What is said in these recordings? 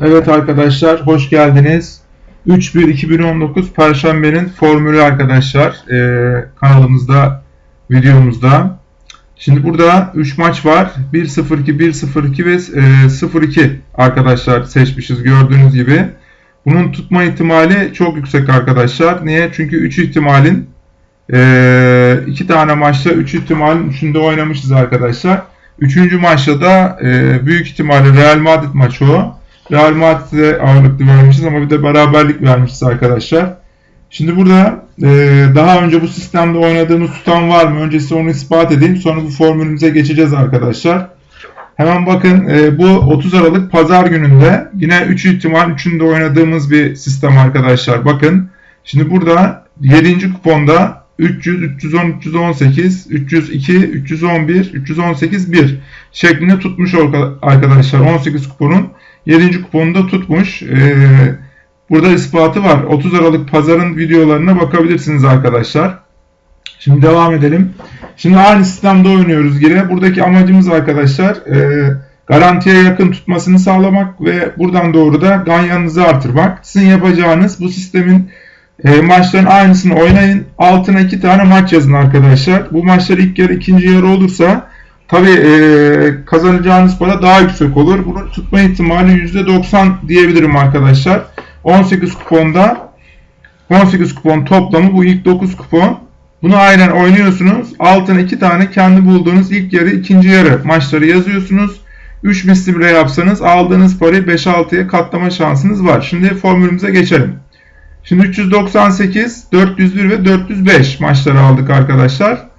Evet arkadaşlar hoş geldiniz. 3-1-2019 Perşembe'nin formülü arkadaşlar ee, kanalımızda videomuzda. Şimdi burada 3 maç var. 1-0-2, 1-0-2 ve e, 0-2 arkadaşlar seçmişiz gördüğünüz gibi. Bunun tutma ihtimali çok yüksek arkadaşlar. Niye? Çünkü 3 ihtimalin 2 e, tane maçta 3 ihtimalin 3'ünde oynamışız arkadaşlar. Üçüncü maçta da e, büyük ihtimalle Real Madrid maçı o. Real Madrid'e ağırlıklı vermişiz ama bir de beraberlik vermişiz arkadaşlar. Şimdi burada e, daha önce bu sistemde oynadığımız tutan var mı? Öncesi onu ispat edeyim. Sonra bu formülümüze geçeceğiz arkadaşlar. Hemen bakın e, bu 30 Aralık pazar gününde yine 3 ihtimal 3'ünde oynadığımız bir sistem arkadaşlar. Bakın şimdi burada 7. kuponda 300, 310, 318, 302, 311, 318, 1 şeklinde tutmuş arkadaşlar. 18 kuponun 7. kuponunda tutmuş. Ee, burada ispatı var. 30 Aralık pazarın videolarına bakabilirsiniz arkadaşlar. Şimdi devam edelim. Şimdi aynı sistemde oynuyoruz yine. Buradaki amacımız arkadaşlar e, garantiye yakın tutmasını sağlamak ve buradan doğru da ganyanınızı artırmak. Sizin yapacağınız bu sistemin e, maçların aynısını oynayın. Altına iki tane maç yazın arkadaşlar. Bu maçlar ilk yarı ikinci yarı olursa tabi e, kazanacağınız para daha yüksek olur. Bunu tutma ihtimali %90 diyebilirim arkadaşlar. 18 kuponda 18 kupon toplamı bu ilk 9 kupon. Bunu aynen oynuyorsunuz. Altına iki tane kendi bulduğunuz ilk yarı ikinci yarı maçları yazıyorsunuz. 3 misli bile yapsanız aldığınız parayı 5-6'ya katlama şansınız var. Şimdi formülümüze geçelim. Şimdi 398, 401 ve 405 maçları aldık arkadaşlar.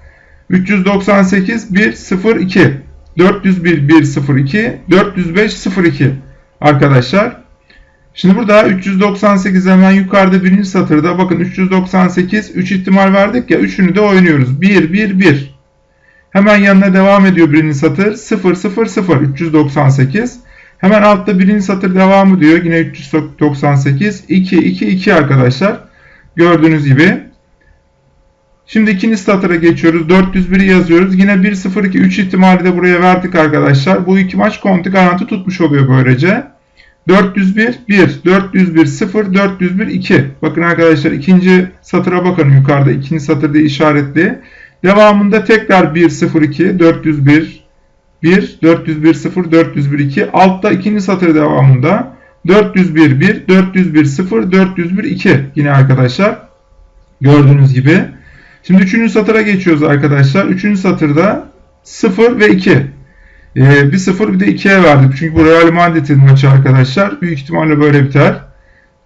398 1 0 2 401 1 0 2 405 0 2 arkadaşlar. Şimdi burada 398 hemen yukarıda birinci satırda bakın 398 3 ihtimal verdik ya 3'ünü de oynuyoruz. 1 1 1 Hemen yanına devam ediyor birinci satır 0 0 0 398 Hemen altta birinci satır devamı diyor. Yine 398. 2, 2, 2 arkadaşlar. Gördüğünüz gibi. Şimdi ikinci satıra geçiyoruz. 401 yazıyoruz. Yine 1, 0, 2, 3 ihtimali de buraya verdik arkadaşlar. Bu iki maç konti garanti tutmuş oluyor böylece. 401, 1, 401, 0, 401, 2. Bakın arkadaşlar ikinci satıra bakın yukarıda. ikinci satırda işaretli. Devamında tekrar 1, 0, 2, 401, 1, 401, 0, 401, 2. Altta ikinci satır devamında 401, 1, 401, 0, 401, 2. Yine arkadaşlar gördüğünüz gibi. Şimdi üçüncü satıra geçiyoruz arkadaşlar. Üçüncü satırda 0 ve 2. Ee, bir 0 bir de 2'ye verdik. Çünkü bu Real Madrid'in maçı arkadaşlar. Büyük ihtimalle böyle biter.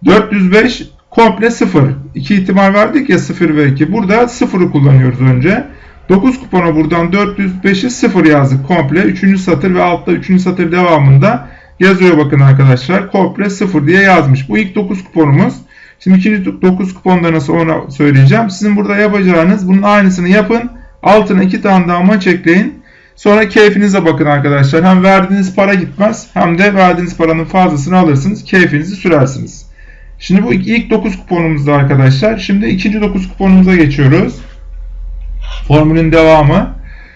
405 komple 0. 2 ihtimal verdik ya 0 ve 2. Burada 0'ı kullanıyoruz önce. 9 kupona buradan 405'i 0 yazdık komple. 3. satır ve altta 3. satır devamında yazıyor bakın arkadaşlar. Komple 0 diye yazmış. Bu ilk 9 kuponumuz. Şimdi ikinci 9 kuponda nasıl ona söyleyeceğim. Sizin burada yapacağınız bunun aynısını yapın. Altına 2 tane daha maç ekleyin. Sonra keyfinize bakın arkadaşlar. Hem verdiğiniz para gitmez hem de verdiğiniz paranın fazlasını alırsınız. Keyfinizi sürersiniz. Şimdi bu ilk 9 kuponumuzda arkadaşlar. Şimdi ikinci 9 kuponumuza geçiyoruz. Formülün devamı.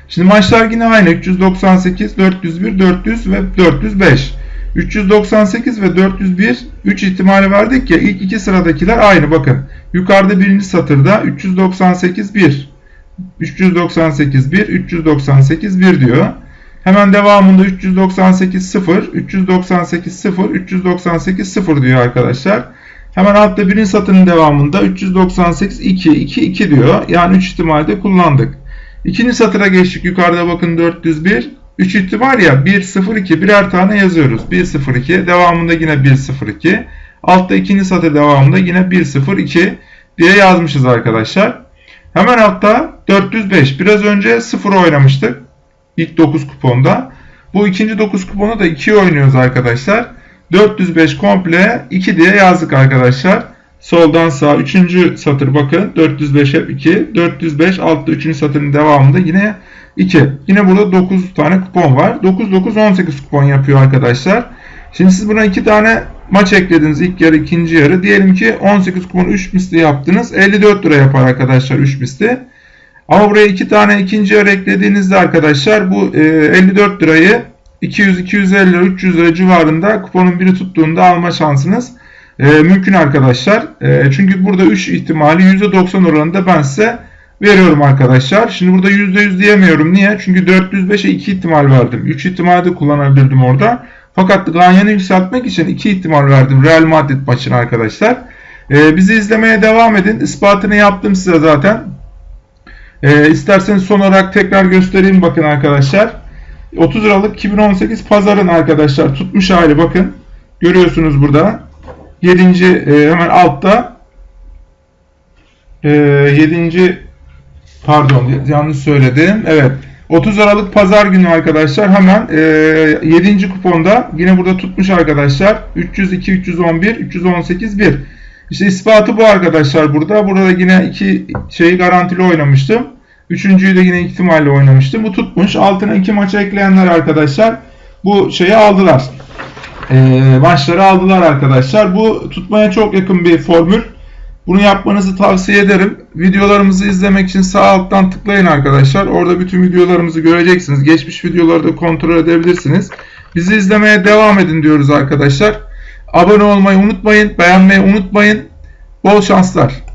Şimdi maçlar yine aynı. 398, 401, 400 ve 405. 398 ve 401 3 ihtimali verdik ya ilk iki sıradakiler aynı bakın. Yukarıda birinci satırda 398 1 398 1 398 1 diyor. Hemen devamında 398 0 398 0 398 0 diyor arkadaşlar. Hemen altta birinci satırın devamında 398 2 2 2 diyor. Yani 3 ihtimalde kullandık. İkinci satıra geçtik. Yukarıda bakın 401. 3 ihtimal ya 1 0 2 birer tane yazıyoruz. 1 0 2 devamında yine 1 0 2. Altta ikinci satır devamında yine 1 0 2 diye yazmışız arkadaşlar. Hemen altta 405. Biraz önce 0 oynamıştık. İlk 9 kuponda. Bu ikinci 9 kuponu da 2 oynuyoruz arkadaşlar. 405 komple 2 diye yazdık arkadaşlar. Soldan sağ 3. satır bakın 405 hep 2. 405 altta 3. satırın devamında yine 2. Yine burada 9 tane kupon var. 9 9 18 kupon yapıyor arkadaşlar. Şimdi siz buna 2 tane maç eklediniz ilk yarı ikinci yarı. Diyelim ki 18 kupon 3 misli yaptınız. 54 lira yapar arkadaşlar 3 misli. Ama buraya 2 tane ikinci yarı eklediğinizde arkadaşlar bu 54 lirayı 200-250 lira 300 lira civarında kuponun biri tuttuğunda alma şansınız e, mümkün arkadaşlar. E, çünkü burada 3 ihtimali %90 oranında ben size veriyorum arkadaşlar. Şimdi burada %100 diyemiyorum. Niye? Çünkü 405'e 2 ihtimal verdim. 3 ihtimal de kullanabilirdim orada. Fakat Ganyan'ı yükseltmek için 2 ihtimal verdim Real Madrid maçına arkadaşlar. Ee, bizi izlemeye devam edin. İspatını yaptım size zaten. Ee, isterseniz son olarak tekrar göstereyim bakın arkadaşlar. 30 Aralık 2018 pazarın arkadaşlar tutmuş hali bakın. Görüyorsunuz burada. 7. E, hemen altta e, 7. pardon yanlış söyledim. Evet. 30 Aralık pazar günü arkadaşlar hemen e, 7. kuponda yine burada tutmuş arkadaşlar. 302 311 318 1 işte ispatı bu arkadaşlar burada. Burada yine iki şeyi garantili oynamıştım. Üçüncüyü de yine ihtimalle oynamıştım. Bu tutmuş. Altına iki maça ekleyenler arkadaşlar bu şeyi aldılar. E, maçları aldılar arkadaşlar. Bu tutmaya çok yakın bir formül bunu yapmanızı tavsiye ederim. Videolarımızı izlemek için sağ alttan tıklayın arkadaşlar. Orada bütün videolarımızı göreceksiniz. Geçmiş videoları da kontrol edebilirsiniz. Bizi izlemeye devam edin diyoruz arkadaşlar. Abone olmayı unutmayın. Beğenmeyi unutmayın. Bol şanslar.